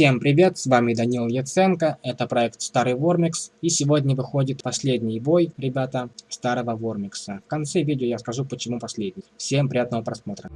Всем привет, с вами Данил Яценко, это проект Старый Вормикс, и сегодня выходит последний бой, ребята, Старого Вормикса. В конце видео я скажу, почему последний. Всем приятного просмотра.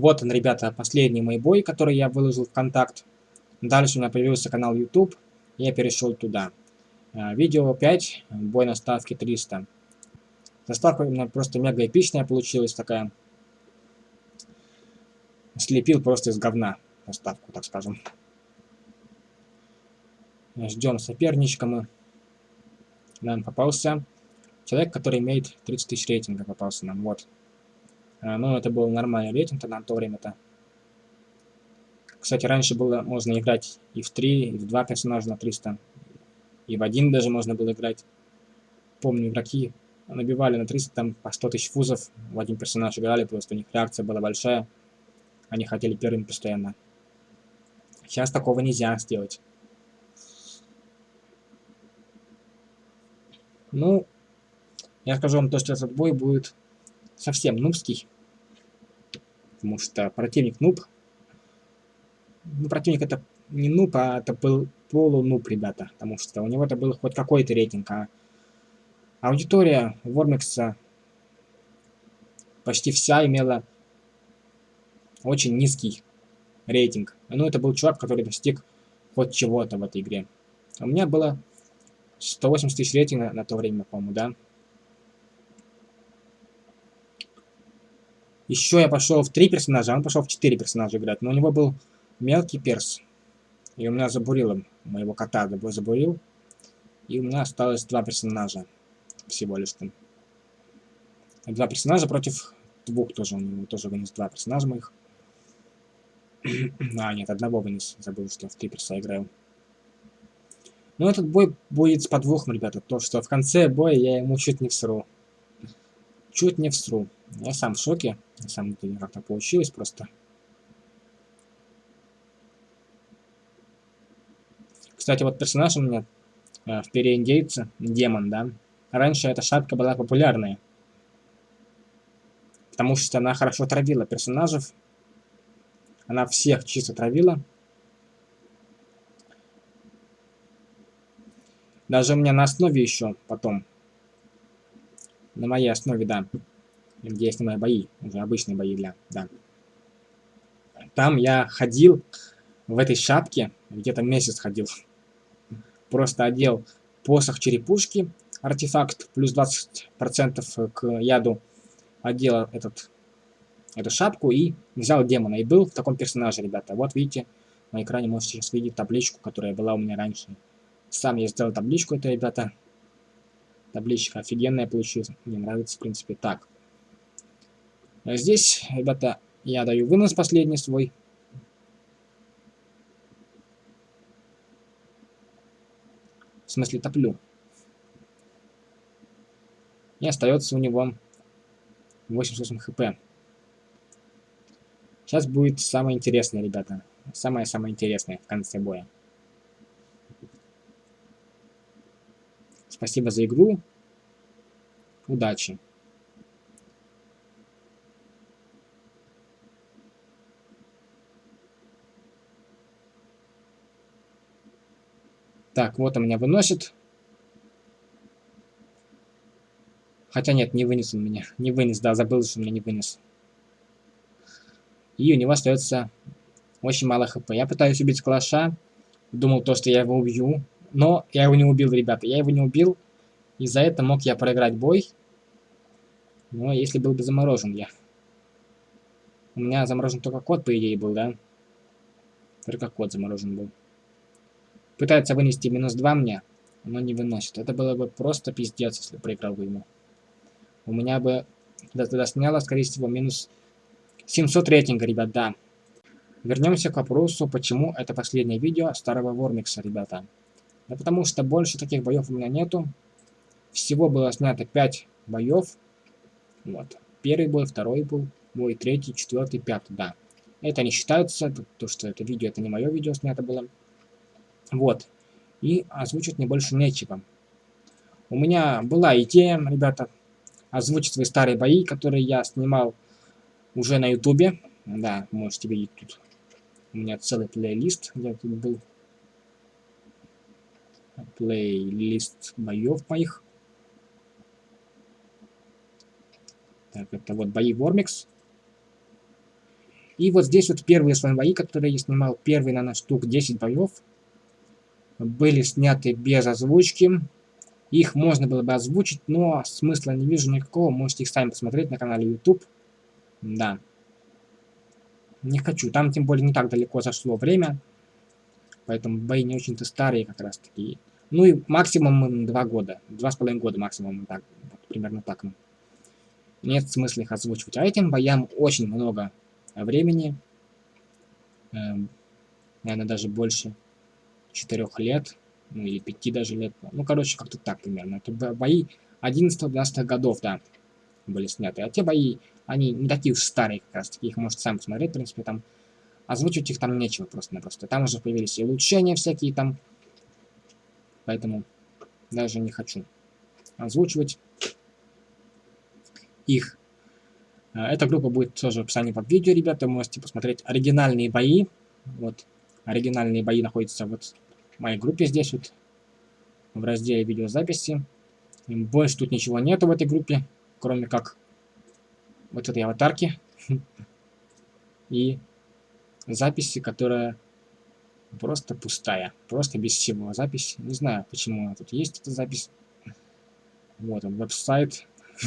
Вот он, ребята, последний мой бой, который я выложил в контакт. Дальше у меня появился канал YouTube, я перешел туда. А, видео 5, бой на ставке 300. Заставка у меня просто мега эпичная получилась такая. Слепил просто из говна заставку, так скажем. Ждем соперничка мы. Нам попался человек, который имеет 30 тысяч рейтинга, попался нам, вот. А, ну, это был нормальный рейтинг тогда на то время-то. Кстати, раньше было можно играть и в 3, и в 2 персонажа на 300. И в один даже можно было играть. Помню, игроки набивали на 300 там по 100 тысяч фузов. В один персонаж играли, просто у них реакция была большая. Они хотели первым постоянно. Сейчас такого нельзя сделать. Ну, я скажу вам то, что этот бой будет совсем нубский. Потому что противник нуб. Ну, противник это не нуб, а это был полунуб, ребята. Потому что у него это был хоть какой-то рейтинг. А аудитория Вормикса почти вся имела очень низкий рейтинг. Ну, это был чувак, который достиг хоть чего-то в этой игре. У меня было 180 тысяч рейтинга на то время, по-моему, да? Еще я пошел в три персонажа, а он пошел в четыре персонажа играть. Но у него был мелкий перс. И у меня забурило моего кота, забурил. И у меня осталось два персонажа. Всего лишь там. Два персонажа против двух тоже. У него тоже вынес два персонажа моих. а, нет, одного вынес. Забыл, что в три перса играю. Но этот бой будет с подвохом, ребята. То, что в конце боя я ему чуть не всру. Чуть не всру. Я сам в шоке. На самом деле, как то получилось просто. Кстати, вот персонаж у меня э, в переиндейце, демон, да. Раньше эта шапка была популярная. Потому что она хорошо травила персонажев. Она всех чисто травила. Даже у меня на основе еще потом. На моей основе, да где основные бои, уже обычные бои для, да. Там я ходил в этой шапке, где-то месяц ходил. Просто одел посох черепушки, артефакт, плюс 20% к яду, одел этот, эту шапку и взял демона. И был в таком персонаже, ребята. Вот видите, на экране можете сейчас видеть табличку, которая была у меня раньше. Сам я сделал табличку, это, ребята. Табличка офигенная получилась. Мне нравится, в принципе, так. А здесь, ребята, я даю вынос последний свой. В смысле, топлю. И остается у него 88 хп. Сейчас будет самое интересное, ребята. Самое-самое интересное в конце боя. Спасибо за игру. Удачи. Так, вот он меня выносит. Хотя нет, не вынес он меня. Не вынес, да, забыл, что меня не вынес. И у него остается очень мало хп. Я пытаюсь убить калаша. Думал то, что я его убью. Но я его не убил, ребята. Я его не убил. И за это мог я проиграть бой. Но если был бы заморожен я. У меня заморожен только код, по идее, был, да? Только код заморожен был. Пытается вынести минус 2 мне. оно не выносит. Это было бы просто пиздец, если проиграл бы ему. У меня бы тогда сняло, скорее всего, минус 700 рейтинга, ребят, да. Вернемся к вопросу, почему это последнее видео старого Вормикса, ребята. Да потому что больше таких боев у меня нету. Всего было снято 5 боев. Вот. Первый бой, второй был, бой, третий, четвертый, пятый, да. Это не считается, то, что это видео, это не мое видео снято было. Вот. И озвучить мне больше нечего. У меня была идея, ребята, озвучить свои старые бои, которые я снимал уже на ютубе. Да, можете видеть тут. У меня целый плейлист, где тут был плейлист боев моих. Так, это вот бои Вормикс. И вот здесь вот первые свои бои, которые я снимал, первые, наверное, штук 10 боев, были сняты без озвучки. Их можно было бы озвучить, но смысла не вижу никакого. Можете их сами посмотреть на канале YouTube. Да. Не хочу. Там, тем более, не так далеко зашло время. Поэтому бои не очень-то старые как раз таки. Ну и максимум два года. Два с половиной года максимум. Так, вот, примерно так. Нет смысла их озвучивать. А этим боям очень много времени. Эм, наверное, даже больше четырех лет. Ну или пяти даже лет. Ну, короче, как-то так примерно. Это бои 11-12 годов, да, были сняты. А те бои, они не такие уж старые как раз таки. Их можете сами посмотреть, в принципе, там. Озвучивать их там нечего просто-напросто. Там уже появились и улучшения всякие там. Поэтому даже не хочу озвучивать их. Э, эта группа будет тоже в описании под видео, ребята. Можете посмотреть оригинальные бои. Вот, оригинальные бои находятся вот в моей группе здесь вот, в разделе видеозаписи. Больше тут ничего нету в этой группе, кроме как вот этой аватарки и записи, которая просто пустая, просто без всего запись. Не знаю, почему она тут есть, эта запись. Вот он, веб-сайт.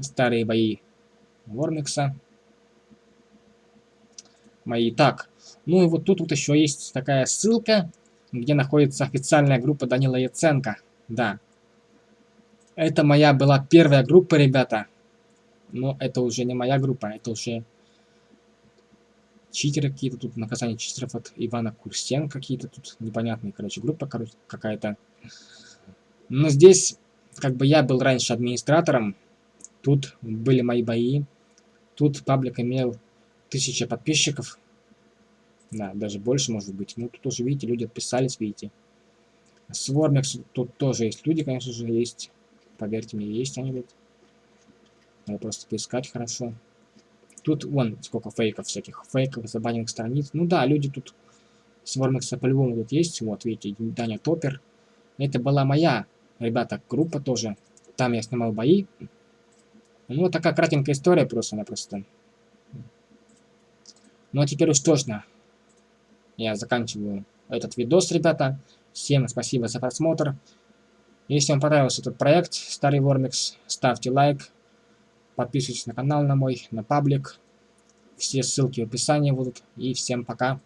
Старые бои Вормикса. Мои. Так, ну и вот тут вот еще есть такая ссылка, где находится официальная группа Данила Яценко. Да. Это моя была первая группа, ребята. Но это уже не моя группа, это уже читеры какие-то тут, наказание читеров от Ивана Курсен какие-то тут непонятные, короче, группа короче, какая-то. Но здесь, как бы я был раньше администратором, тут были мои бои, тут паблик имел тысяча подписчиков, да, даже больше может быть. Ну, тут тоже, видите, люди отписались, видите. Свормикс, тут тоже есть люди, конечно же, есть. Поверьте мне, есть они, вот. Надо просто поискать хорошо. Тут, вон, сколько фейков всяких. Фейков, забаненных страниц. Ну да, люди тут... Свормикса по-любому тут есть. Вот, видите, Даня Топер. Это была моя, ребята, группа тоже. Там я снимал бои. Ну, вот такая кратенькая история просто-напросто. Ну, а теперь уж точно я заканчиваю этот видос, ребята. Всем спасибо за просмотр. Если вам понравился этот проект, Старый Вормикс, ставьте лайк, подписывайтесь на канал на мой, на паблик. Все ссылки в описании будут. И всем пока.